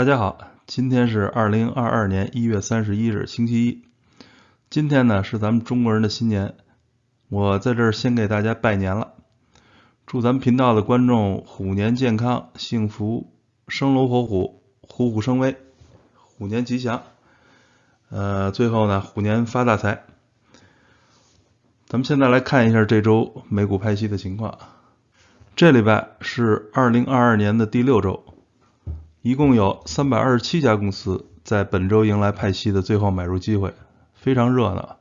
大家好，今天是二零二二年一月三十一日，星期一。今天呢是咱们中国人的新年，我在这儿先给大家拜年了，祝咱们频道的观众虎年健康、幸福、生龙活虎、虎虎生威，虎年吉祥。呃，最后呢，虎年发大财。咱们现在来看一下这周美股派息的情况。这礼拜是二零二二年的第六周。一共有三百二十七家公司在本周迎来派息的最后买入机会，非常热闹。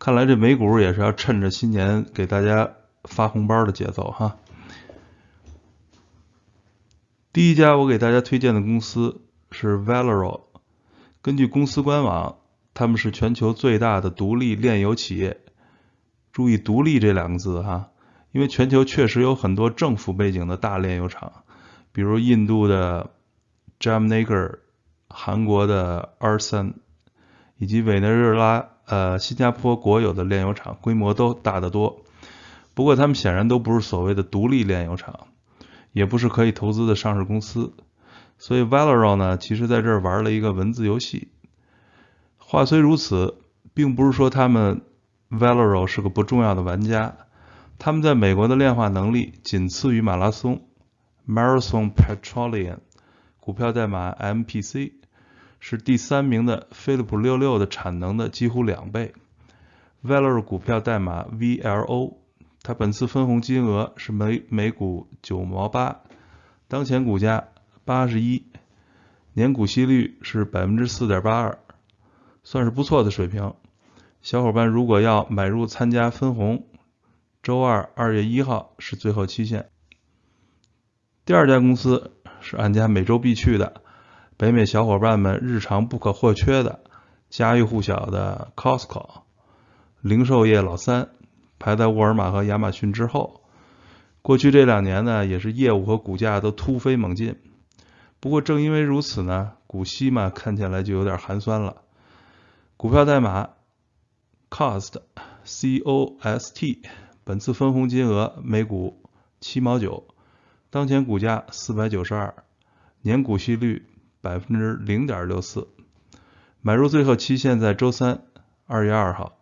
看来这美股也是要趁着新年给大家发红包的节奏哈。第一家我给大家推荐的公司是 Valero，根据公司官网，他们是全球最大的独立炼油企业。注意“独立”这两个字哈，因为全球确实有很多政府背景的大炼油厂，比如印度的。Jamnagar、韩国的 Arson 以及委内瑞拉、呃新加坡国有的炼油厂，规模都大得多。不过他们显然都不是所谓的独立炼油厂，也不是可以投资的上市公司。所以 Valero 呢，其实在这儿玩了一个文字游戏。话虽如此，并不是说他们 Valero 是个不重要的玩家。他们在美国的炼化能力仅次于马拉松 （Marathon Petroleum）。股票代码 MPC 是第三名的飞利浦六六的产能的几乎两倍。Valero 股票代码 VLO，它本次分红金额是每每股九毛八，当前股价八十一，年股息率是百分之四点八二，算是不错的水平。小伙伴如果要买入参加分红，周二二月一号是最后期限。第二家公司。是俺家每周必去的，北美小伙伴们日常不可或缺的家喻户晓的 Costco，零售业老三，排在沃尔玛和亚马逊之后。过去这两年呢，也是业务和股价都突飞猛进。不过正因为如此呢，股息嘛看起来就有点寒酸了。股票代码 Cost，C O S T，本次分红金额每股七毛九。当前股价四百九十二，年股息率百分之零点六四，买入最后期限在周三二月二号。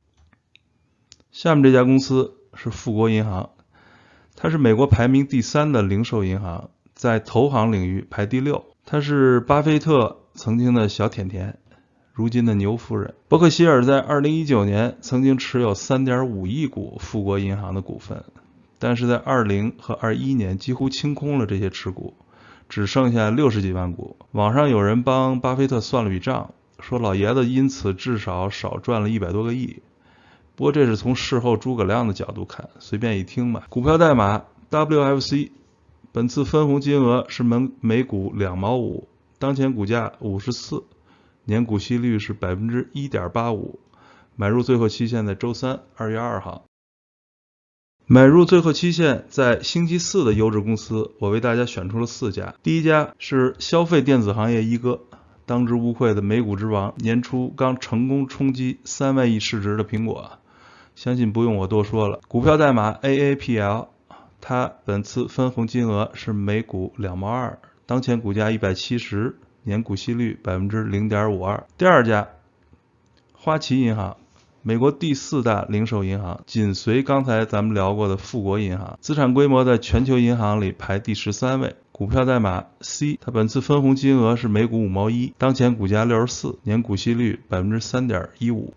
下面这家公司是富国银行，它是美国排名第三的零售银行，在投行领域排第六。它是巴菲特曾经的小甜甜，如今的牛夫人。伯克希尔在二零一九年曾经持有三点五亿股富国银行的股份。但是在二零和二一年几乎清空了这些持股，只剩下六十几万股。网上有人帮巴菲特算了笔账，说老爷子因此至少少赚了一百多个亿。不过这是从事后诸葛亮的角度看，随便一听吧。股票代码 WFC，本次分红金额是每每股两毛五，当前股价五十四，年股息率是百分之一点八五，买入最后期限在周三二月二号。买入最后期限在星期四的优质公司，我为大家选出了四家。第一家是消费电子行业一哥，当之无愧的美股之王，年初刚成功冲击三万亿市值的苹果，相信不用我多说了。股票代码 AAPL，它本次分红金额是每股两毛二，当前股价一百七十，年股息率百分之零点五二。第二家花旗银行。美国第四大零售银行，紧随刚才咱们聊过的富国银行，资产规模在全球银行里排第十三位。股票代码 C，它本次分红金额是每股五毛一，当前股价六十四，年股息率百分之三点一五。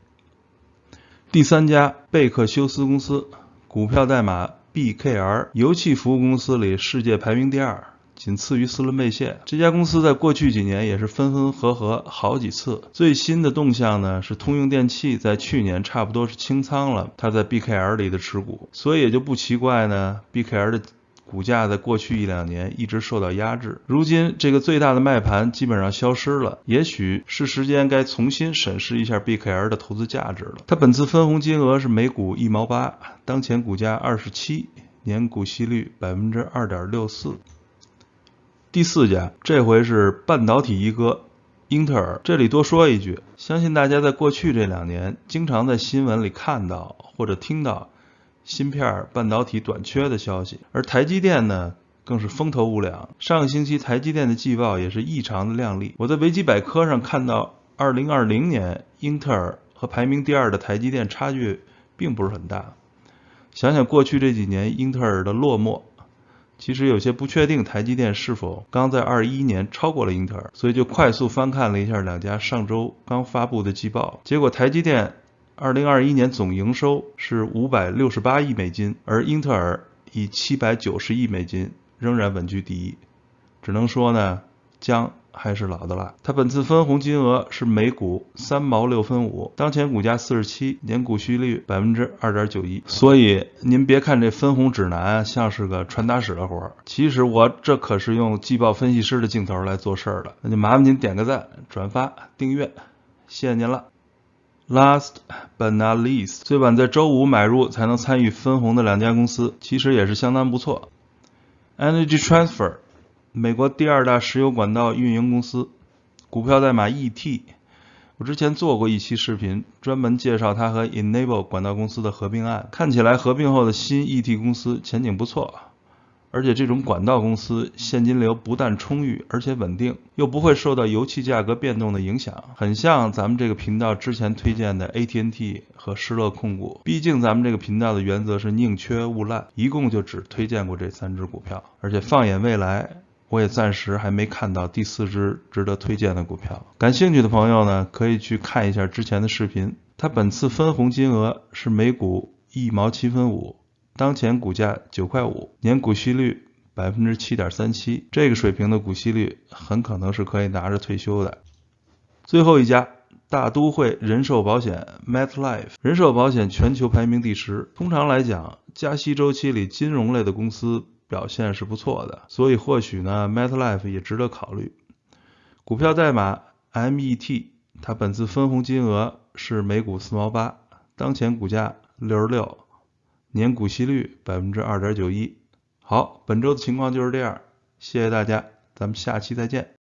第三家贝克休斯公司，股票代码 BKR，油气服务公司里世界排名第二。仅次于斯伦贝谢这家公司，在过去几年也是分分合合好几次。最新的动向呢，是通用电气在去年差不多是清仓了它在 BKR 里的持股，所以也就不奇怪呢，BKR 的股价在过去一两年一直受到压制。如今这个最大的卖盘基本上消失了，也许是时间该重新审视一下 BKR 的投资价值了。它本次分红金额是每股一毛八，当前股价二十七，年股息率百分之二点六四。第四家，这回是半导体一哥英特尔。这里多说一句，相信大家在过去这两年经常在新闻里看到或者听到芯片半导体短缺的消息。而台积电呢，更是风头无两。上个星期台积电的季报也是异常的靓丽。我在维基百科上看到，二零二零年英特尔和排名第二的台积电差距并不是很大。想想过去这几年英特尔的落寞，其实有些不确定台积电是否刚在二一年超过了英特尔，所以就快速翻看了一下两家上周刚发布的季报，结果台积电。二零二一年总营收是五百六十八亿美金，而英特尔以七百九十亿美金仍然稳居第一。只能说呢，将还是老的辣。它本次分红金额是每股三毛六分五，当前股价四十七，年股息率百分之二点九一。所以您别看这分红指南像是个传达室的活儿，其实我这可是用季报分析师的镜头来做事儿的。那就麻烦您点个赞、转发、订阅，谢谢您了。Last but not least，最晚在周五买入才能参与分红的两家公司，其实也是相当不错。Energy Transfer，美国第二大石油管道运营公司，股票代码 ET。我之前做过一期视频，专门介绍它和 Enable 管道公司的合并案，看起来合并后的新 ET 公司前景不错。而且这种管道公司现金流不但充裕，而且稳定，又不会受到油气价格变动的影响，很像咱们这个频道之前推荐的 ATNT 和施乐控股。毕竟咱们这个频道的原则是宁缺毋滥，一共就只推荐过这三只股票。而且放眼未来，我也暂时还没看到第四只值得推荐的股票。感兴趣的朋友呢，可以去看一下之前的视频。它本次分红金额是每股一毛七分五。当前股价九块五，年股息率百分之七点三七，这个水平的股息率很可能是可以拿着退休的。最后一家大都会人寿保险 （MetLife），人寿保险全球排名第十。通常来讲，加息周期里金融类的公司表现是不错的，所以或许呢，MetLife 也值得考虑。股票代码 MET，它本次分红金额是每股四毛八，当前股价六十六。年股息率百分之二点九一。好，本周的情况就是这样，谢谢大家，咱们下期再见。